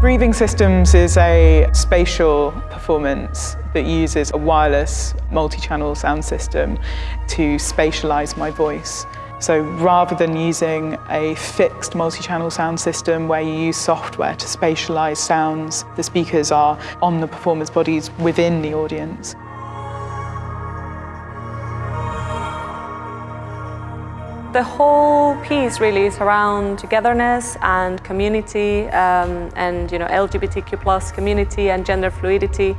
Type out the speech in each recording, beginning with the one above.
Breathing Systems is a spatial performance that uses a wireless multi-channel sound system to spatialize my voice. So rather than using a fixed multi-channel sound system where you use software to spatialize sounds, the speakers are on the performers' bodies within the audience. The whole piece really is around togetherness and community um, and you know LGBTQ plus community and gender fluidity.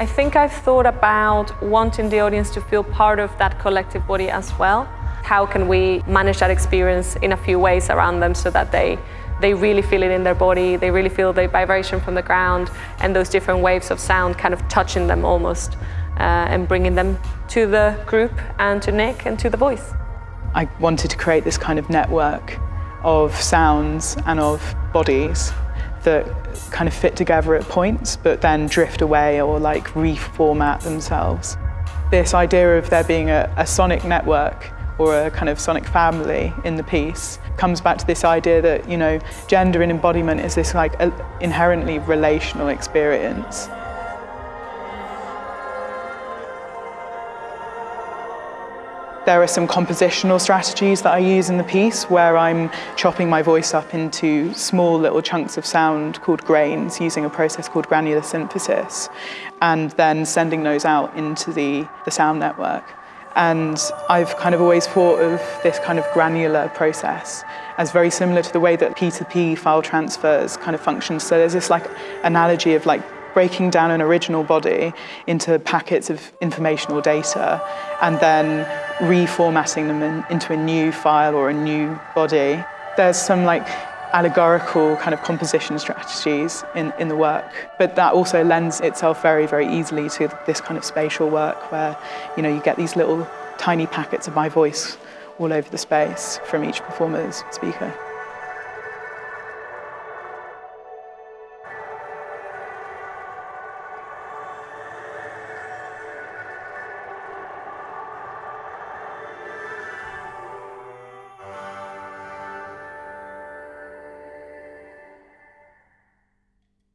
I think I've thought about wanting the audience to feel part of that collective body as well. How can we manage that experience in a few ways around them so that they they really feel it in their body, they really feel the vibration from the ground and those different waves of sound kind of touching them almost uh, and bringing them to the group and to Nick and to the voice. I wanted to create this kind of network of sounds and of bodies that kind of fit together at points but then drift away or like reformat themselves. This idea of there being a, a sonic network or a kind of sonic family in the piece comes back to this idea that, you know, gender and embodiment is this like inherently relational experience. There are some compositional strategies that I use in the piece where I'm chopping my voice up into small little chunks of sound called grains using a process called granular synthesis and then sending those out into the, the sound network. And I've kind of always thought of this kind of granular process as very similar to the way that P2P file transfers kind of functions. So there's this like analogy of like breaking down an original body into packets of informational data and then reformatting them in, into a new file or a new body. There's some like allegorical kind of composition strategies in, in the work, but that also lends itself very, very easily to this kind of spatial work where, you know, you get these little tiny packets of my voice all over the space from each performer's speaker.